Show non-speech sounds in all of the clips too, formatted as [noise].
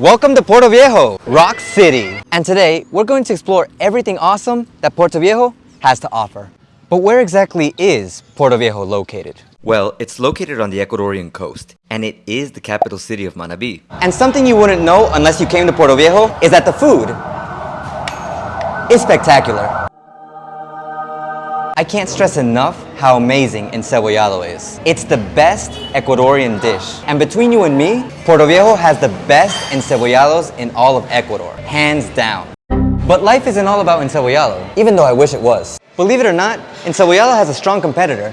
Welcome to Portoviejo, Rock City. And today, we're going to explore everything awesome that Portoviejo has to offer. But where exactly is Portoviejo located? Well, it's located on the Ecuadorian coast, and it is the capital city of Manabí. And something you wouldn't know unless you came to Portoviejo is that the food is spectacular. I can't stress enough how amazing encebollado is. It's the best Ecuadorian dish. And between you and me, Portoviejo has the best encebollados in all of Ecuador, hands down. But life isn't all about encebollado, even though I wish it was. Believe it or not, encebollado has a strong competitor.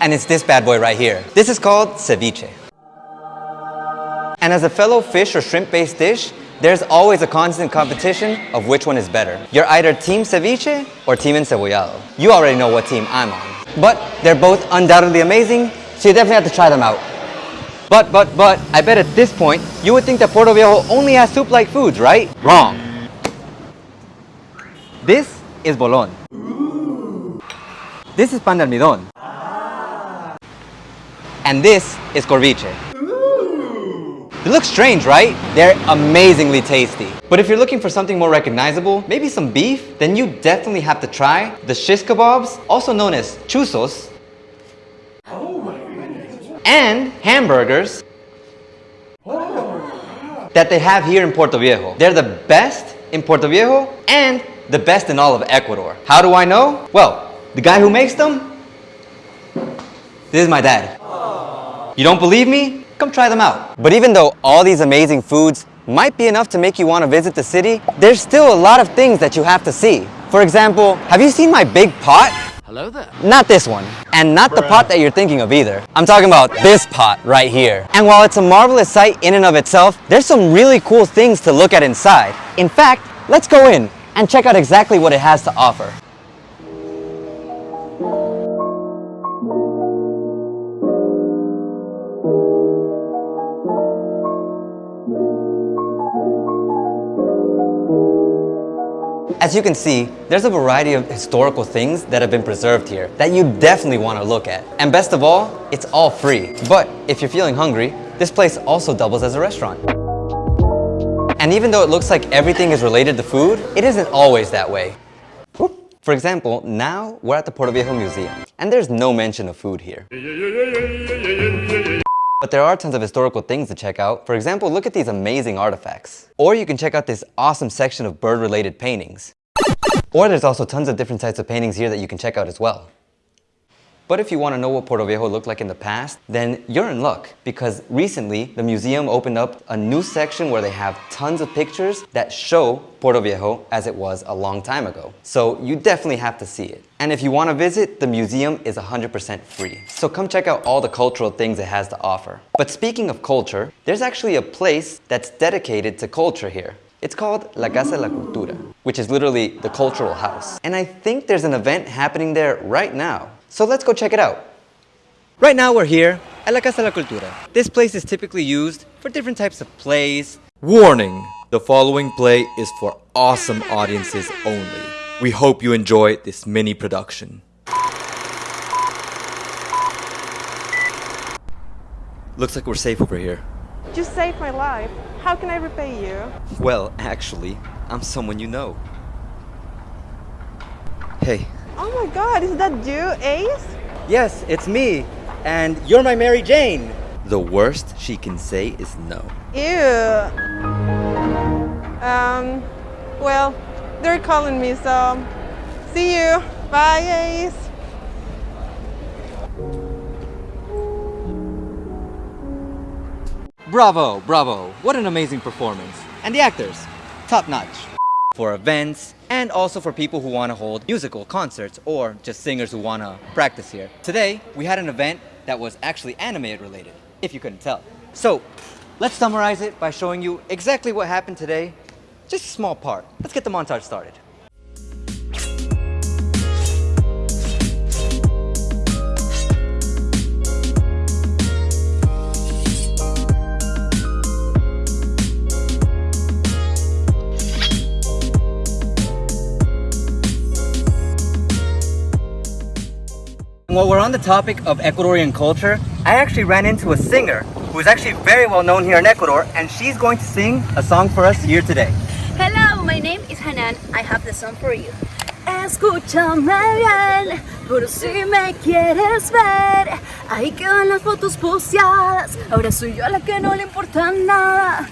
And it's this bad boy right here. This is called ceviche. And as a fellow fish or shrimp-based dish, there's always a constant competition of which one is better. You're either team ceviche or team encebollado. You already know what team I'm on. But they're both undoubtedly amazing, so you definitely have to try them out. But, but, but, I bet at this point, you would think that Portoviejo only has soup-like foods, right? Wrong. This is bolon. This is pan de almidón. And this is corviche. They look strange, right? They're amazingly tasty. But if you're looking for something more recognizable, maybe some beef, then you definitely have to try the shish kebabs, also known as chuzos, and hamburgers that they have here in Portoviejo. They're the best in Portoviejo and the best in all of Ecuador. How do I know? Well, the guy who makes them, this is my dad. You don't believe me? Come try them out. But even though all these amazing foods might be enough to make you want to visit the city, there's still a lot of things that you have to see. For example, have you seen my big pot? Hello there. Not this one, and not the pot that you're thinking of either. I'm talking about this pot right here. And while it's a marvelous sight in and of itself, there's some really cool things to look at inside. In fact, let's go in and check out exactly what it has to offer. As you can see, there's a variety of historical things that have been preserved here that you definitely want to look at. And best of all, it's all free. But if you're feeling hungry, this place also doubles as a restaurant. And even though it looks like everything is related to food, it isn't always that way. For example, now we're at the Portoviejo Museum, and there's no mention of food here. But there are tons of historical things to check out. For example, look at these amazing artifacts. Or you can check out this awesome section of bird-related paintings. Or there's also tons of different types of paintings here that you can check out as well. But if you want to know what Portoviejo looked like in the past, then you're in luck because recently the museum opened up a new section where they have tons of pictures that show Portoviejo as it was a long time ago. So you definitely have to see it. And if you want to visit, the museum is 100% free. So come check out all the cultural things it has to offer. But speaking of culture, there's actually a place that's dedicated to culture here. It's called La Casa de la Cultura, which is literally the cultural house. And I think there's an event happening there right now. So let's go check it out. Right now we're here at La Casa de la Cultura. This place is typically used for different types of plays. Warning! The following play is for awesome audiences only. We hope you enjoy this mini production. Looks like we're safe over here. You saved my life. How can I repay you? Well, actually, I'm someone you know. Hey, Oh my god, is that you, Ace? Yes, it's me. And you're my Mary Jane. the worst she can say is no. Ew. Um, well, they're calling me, so see you. Bye, Ace. Bravo, bravo. What an amazing performance. And the actors, top notch. For events, and also for people who want to hold musical concerts or just singers who want to practice here. Today, we had an event that was actually animated related, if you couldn't tell. So, let's summarize it by showing you exactly what happened today. Just a small part. Let's get the montage started. While we're on the topic of Ecuadorian culture, I actually ran into a singer who's actually very well known here in Ecuador, and she's going to sing a song for us here today. Hello, my name is Hanan. I have the song for you. Escúchame bien, por si me quieres ver. Ahí quedan las fotos posteadas. Ahora soy yo la que no le importa nada.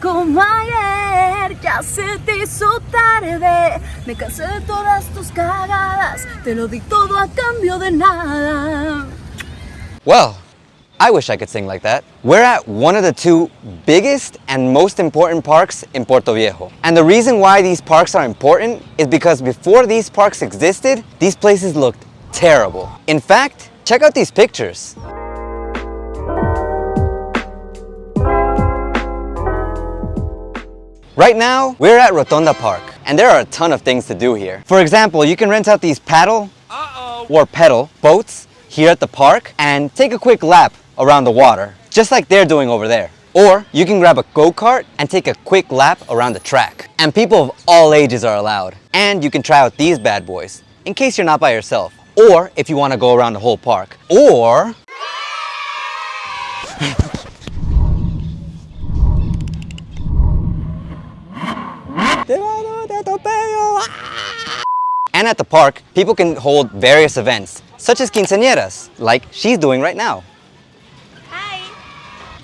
Como ayer, ya se te hizo tarde. Me cansé de todas tus cagadas. Te lo di todo a cambio de nada. Well, I wish I could sing like that. We're at one of the two biggest and most important parks in Portoviejo. And the reason why these parks are important is because before these parks existed, these places looked terrible. In fact, check out these pictures. Right now, we're at Rotonda Park, and there are a ton of things to do here. For example, you can rent out these paddle or pedal boats here at the park and take a quick lap around the water, just like they're doing over there. Or you can grab a go-kart and take a quick lap around the track. And people of all ages are allowed. And you can try out these bad boys, in case you're not by yourself. Or if you want to go around the whole park. Or [laughs] Ah! And at the park, people can hold various events, such as quinceañeras, like she's doing right now. Hi.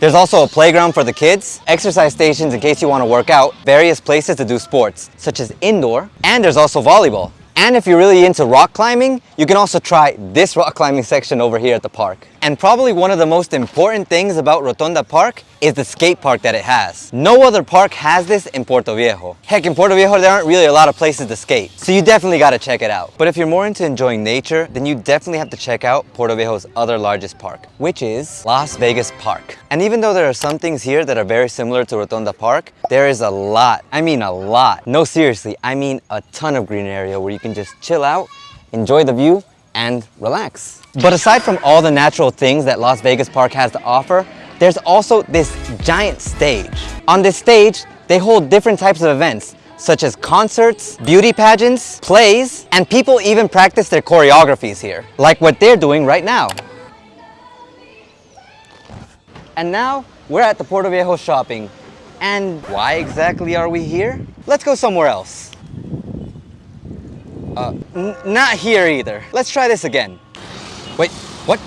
There's also a playground for the kids, exercise stations in case you want to work out, various places to do sports, such as indoor, and there's also volleyball. And if you're really into rock climbing, you can also try this rock climbing section over here at the park. And probably one of the most important things about Rotonda Park is the skate park that it has. No other park has this in Portoviejo. Heck, in Portoviejo there aren't really a lot of places to skate, so you definitely gotta check it out. But if you're more into enjoying nature, then you definitely have to check out Portoviejo's other largest park, which is Las Vegas Park. And even though there are some things here that are very similar to Rotonda Park, there is a lot, I mean a lot. No, seriously, I mean a ton of green area where you can just chill out, enjoy the view, and relax. But aside from all the natural things that Las Vegas Park has to offer, there's also this giant stage. On this stage, they hold different types of events, such as concerts, beauty pageants, plays, and people even practice their choreographies here, like what they're doing right now. And now, we're at the Portoviejo shopping. And why exactly are we here? Let's go somewhere else. Uh, not here either. Let's try this again. Wait, what?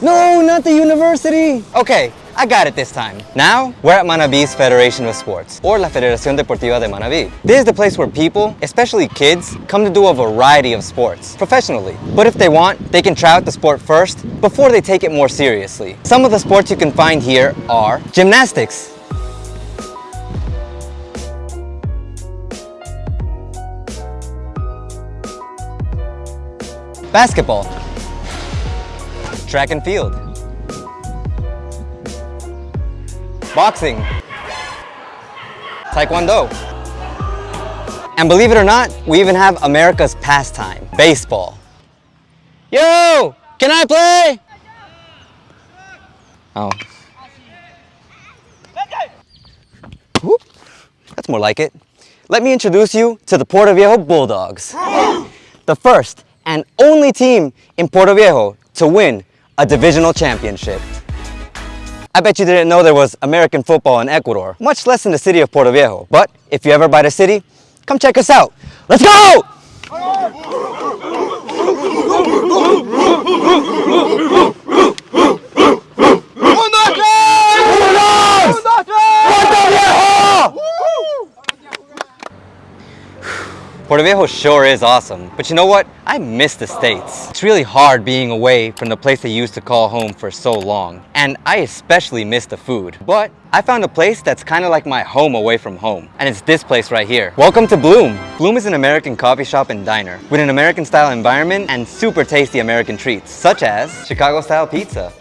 No, not the university! Okay, I got it this time. Now, we're at Manabí's Federation of Sports, or La Federación Deportiva de Manabí. This is the place where people, especially kids, come to do a variety of sports, professionally. But if they want, they can try out the sport first, before they take it more seriously. Some of the sports you can find here are gymnastics, basketball, track and field, boxing, taekwondo. And believe it or not, we even have America's pastime, baseball. Yo, can I play? Oh. Whoop. That's more like it. Let me introduce you to the Portoviejo Bulldogs. the first and only team in Portoviejo to win a divisional championship. I bet you didn't know there was American football in Ecuador, much less in the city of Portoviejo. But if you're ever by the city, come check us out. Let's go! Portoviejo sure is awesome, but you know what? I miss the States. It's really hard being away from the place I used to call home for so long, and I especially miss the food. But I found a place that's kind of like my home away from home, and it's this place right here. Welcome to Bloom. Bloom is an American coffee shop and diner with an American style environment and super tasty American treats, such as Chicago style pizza,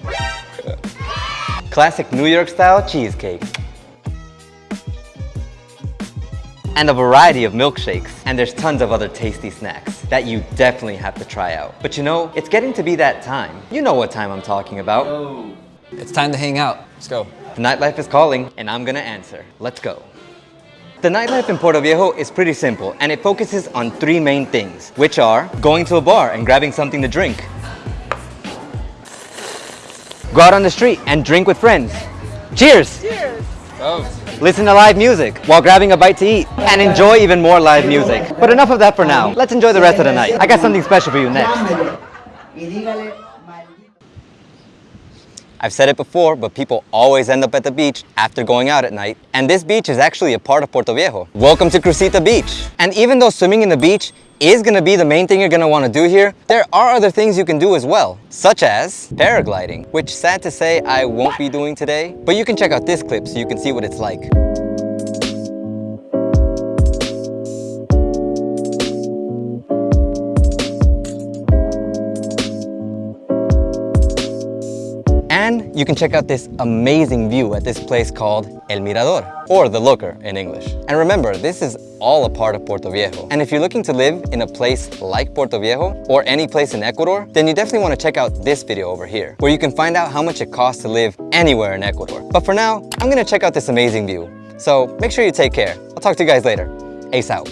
[laughs] classic New York style cheesecake, and a variety of milkshakes. And there's tons of other tasty snacks that you definitely have to try out. But you know, it's getting to be that time. You know what time I'm talking about. Oh. It's time to hang out. Let's go. The nightlife is calling, and I'm gonna answer. Let's go. The nightlife in Portoviejo is pretty simple, and it focuses on three main things, which are going to a bar and grabbing something to drink, Go out on the street and drink with friends. Cheers! Cheers. Oh. Listen to live music while grabbing a bite to eat and enjoy even more live music. But enough of that for now. Let's enjoy the rest of the night. I got something special for you next. I've said it before, but people always end up at the beach after going out at night. And this beach is actually a part of Portoviejo. Welcome to Crucita Beach. And even though swimming in the beach is gonna be the main thing you're gonna wanna do here, there are other things you can do as well, such as paragliding, which sad to say I won't be doing today, but you can check out this clip so you can see what it's like. You can check out this amazing view at this place called El Mirador, or The Looker in English. And remember, this is all a part of Portoviejo. And if you're looking to live in a place like Portoviejo, or any place in Ecuador, then you definitely want to check out this video over here, where you can find out how much it costs to live anywhere in Ecuador. But for now, I'm gonna check out this amazing view. So make sure you take care. I'll talk to you guys later. Ace out.